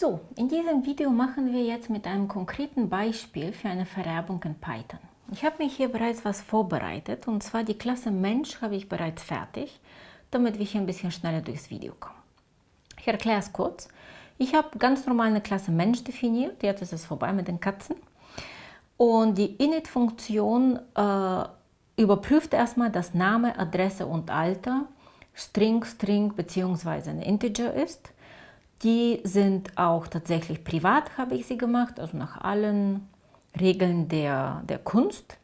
So, in diesem Video machen wir jetzt mit einem konkreten Beispiel für eine Vererbung in Python. Ich habe mich hier bereits was vorbereitet und zwar die Klasse Mensch habe ich bereits fertig, damit wir hier ein bisschen schneller durchs Video kommen. Ich erkläre es kurz. Ich habe ganz normal eine Klasse Mensch definiert, jetzt ist es vorbei mit den Katzen. Und die init-Funktion äh, überprüft erstmal, dass Name, Adresse und Alter String, String bzw. ein Integer ist. Die sind auch tatsächlich privat, habe ich sie gemacht, also nach allen Regeln der, der Kunst.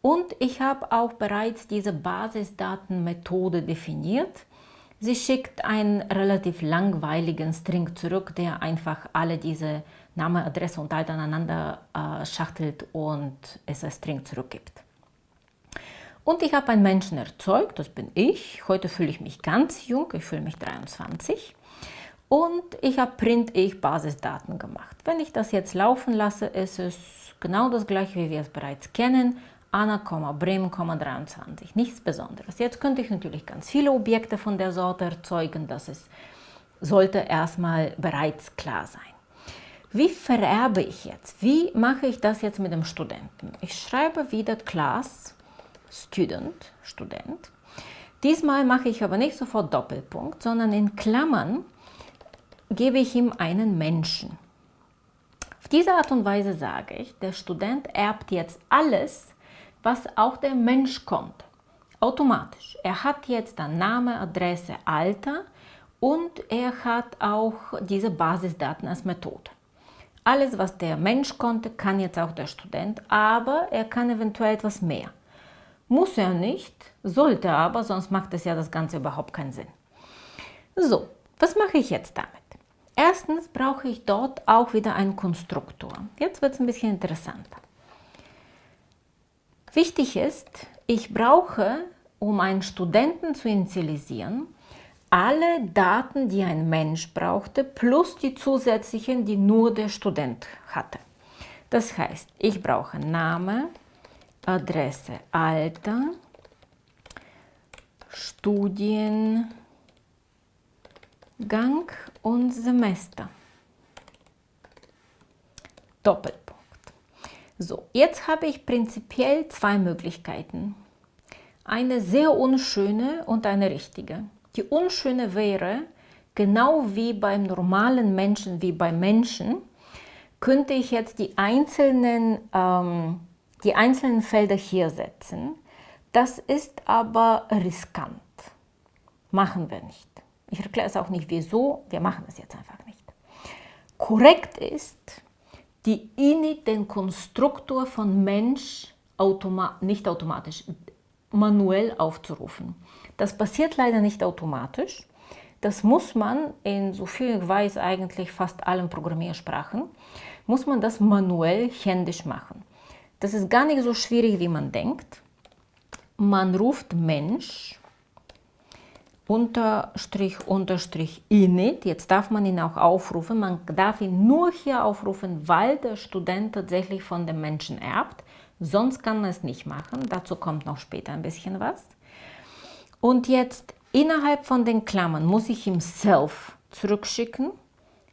Und ich habe auch bereits diese Basisdatenmethode definiert. Sie schickt einen relativ langweiligen String zurück, der einfach alle diese Name, Adresse und Alter aneinander äh, schachtelt und es als String zurückgibt. Und ich habe einen Menschen erzeugt, das bin ich. Heute fühle ich mich ganz jung, ich fühle mich 23 und ich habe print-ich Basisdaten gemacht. Wenn ich das jetzt laufen lasse, ist es genau das gleiche, wie wir es bereits kennen. Anna, Bremen, 23. Nichts Besonderes. Jetzt könnte ich natürlich ganz viele Objekte von der Sorte erzeugen. Das ist, sollte erstmal bereits klar sein. Wie vererbe ich jetzt? Wie mache ich das jetzt mit dem Studenten? Ich schreibe wieder Class Student, Student. Diesmal mache ich aber nicht sofort Doppelpunkt, sondern in Klammern gebe ich ihm einen Menschen. Auf diese Art und Weise sage ich, der Student erbt jetzt alles, was auch der Mensch konnte. Automatisch. Er hat jetzt dann Name, Adresse, Alter und er hat auch diese Basisdaten als Methode. Alles, was der Mensch konnte, kann jetzt auch der Student, aber er kann eventuell etwas mehr. Muss er nicht, sollte aber, sonst macht es ja das Ganze überhaupt keinen Sinn. So, was mache ich jetzt damit? Erstens brauche ich dort auch wieder einen Konstruktor. Jetzt wird es ein bisschen interessanter. Wichtig ist, ich brauche, um einen Studenten zu initialisieren, alle Daten, die ein Mensch brauchte, plus die zusätzlichen, die nur der Student hatte. Das heißt, ich brauche Name, Adresse, Alter, Studiengang und Semester. Doppelpunkt. So, jetzt habe ich prinzipiell zwei Möglichkeiten. Eine sehr unschöne und eine richtige. Die unschöne wäre, genau wie beim normalen Menschen, wie beim Menschen, könnte ich jetzt die einzelnen, ähm, die einzelnen Felder hier setzen. Das ist aber riskant. Machen wir nicht. Ich erkläre es auch nicht wieso, wir machen es jetzt einfach nicht. Korrekt ist, die init den Konstruktor von Mensch automa nicht automatisch, manuell aufzurufen. Das passiert leider nicht automatisch. Das muss man in, so viel ich weiß, eigentlich fast allen Programmiersprachen, muss man das manuell händisch machen. Das ist gar nicht so schwierig, wie man denkt. Man ruft Mensch Unterstrich, Unterstrich init. Jetzt darf man ihn auch aufrufen. Man darf ihn nur hier aufrufen, weil der Student tatsächlich von dem Menschen erbt. Sonst kann man es nicht machen. Dazu kommt noch später ein bisschen was. Und jetzt innerhalb von den Klammern muss ich ihm self zurückschicken.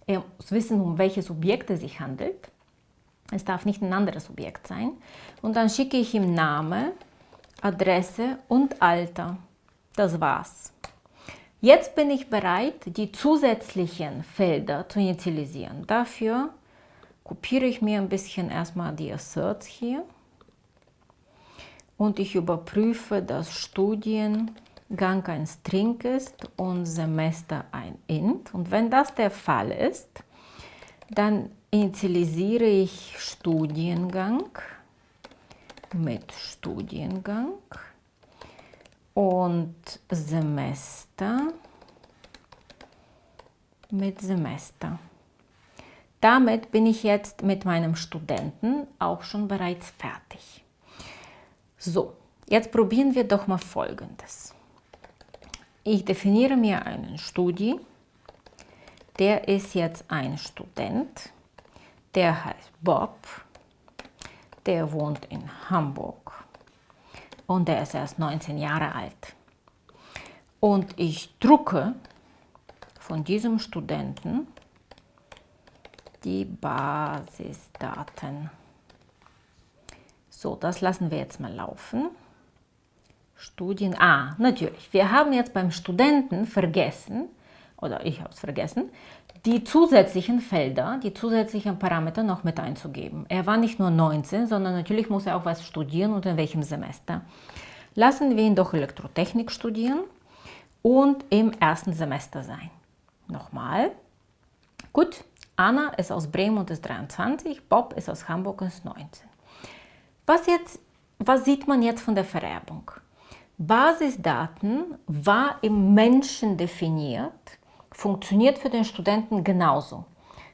Er muss wissen, um welches Objekt es sich handelt. Es darf nicht ein anderes Objekt sein. Und dann schicke ich ihm Name, Adresse und Alter. Das war's. Jetzt bin ich bereit, die zusätzlichen Felder zu initialisieren. Dafür kopiere ich mir ein bisschen erstmal die Asserts hier und ich überprüfe, dass Studiengang ein String ist und Semester ein Int. Und wenn das der Fall ist, dann initialisiere ich Studiengang mit Studiengang und Semester mit Semester. Damit bin ich jetzt mit meinem Studenten auch schon bereits fertig. So, jetzt probieren wir doch mal Folgendes. Ich definiere mir einen Studi, der ist jetzt ein Student, der heißt Bob, der wohnt in Hamburg und der ist erst 19 Jahre alt. Und ich drucke von diesem Studenten die Basisdaten. So, das lassen wir jetzt mal laufen. Studien, ah, natürlich, wir haben jetzt beim Studenten vergessen, oder ich habe es vergessen, die zusätzlichen Felder, die zusätzlichen Parameter noch mit einzugeben. Er war nicht nur 19, sondern natürlich muss er auch was studieren und in welchem Semester. Lassen wir ihn doch Elektrotechnik studieren und im ersten Semester sein. Nochmal. Gut, Anna ist aus Bremen und ist 23, Bob ist aus Hamburg und ist 19. Was, jetzt, was sieht man jetzt von der Vererbung? Basisdaten war im Menschen definiert, funktioniert für den Studenten genauso.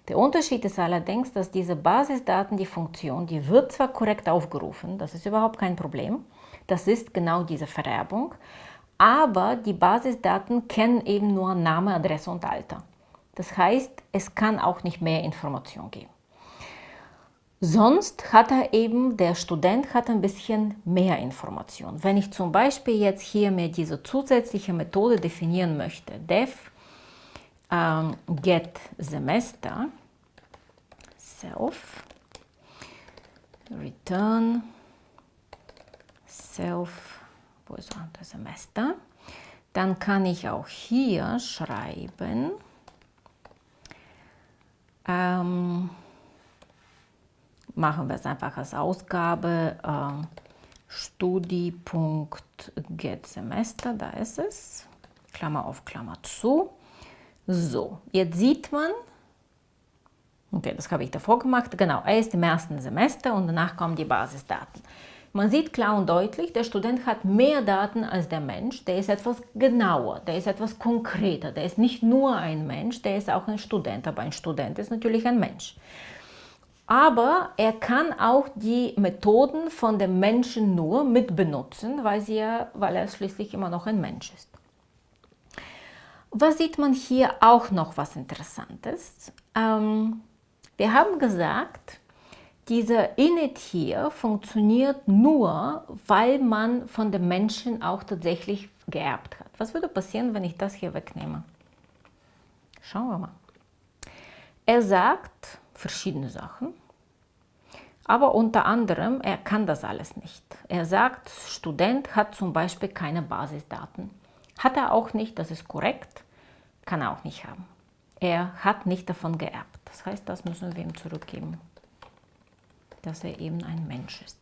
Der Unterschied ist allerdings, dass diese Basisdaten, die Funktion, die wird zwar korrekt aufgerufen, das ist überhaupt kein Problem, das ist genau diese Vererbung, aber die Basisdaten kennen eben nur Name, Adresse und Alter. Das heißt, es kann auch nicht mehr Information geben. Sonst hat er eben, der Student hat ein bisschen mehr Information. Wenn ich zum Beispiel jetzt hier mir diese zusätzliche Methode definieren möchte, def ähm, get Semester, self, return, self, wo ist das Semester, dann kann ich auch hier schreiben, ähm, machen wir es einfach als Ausgabe äh, studi.getSemester, da ist es, Klammer auf Klammer zu. So, jetzt sieht man, okay, das habe ich davor gemacht, genau, er ist im ersten Semester und danach kommen die Basisdaten. Man sieht klar und deutlich, der Student hat mehr Daten als der Mensch, der ist etwas genauer, der ist etwas konkreter, der ist nicht nur ein Mensch, der ist auch ein Student, aber ein Student ist natürlich ein Mensch. Aber er kann auch die Methoden von dem Menschen nur mitbenutzen, weil, sie weil er schließlich immer noch ein Mensch ist. Was sieht man hier auch noch was Interessantes? Ähm, wir haben gesagt, dieser Init hier funktioniert nur, weil man von dem Menschen auch tatsächlich geerbt hat. Was würde passieren, wenn ich das hier wegnehme? Schauen wir mal. Er sagt verschiedene Sachen, aber unter anderem, er kann das alles nicht. Er sagt, Student hat zum Beispiel keine Basisdaten. Hat er auch nicht, das ist korrekt, kann er auch nicht haben. Er hat nicht davon geerbt. Das heißt, das müssen wir ihm zurückgeben dass er eben ein Mensch ist.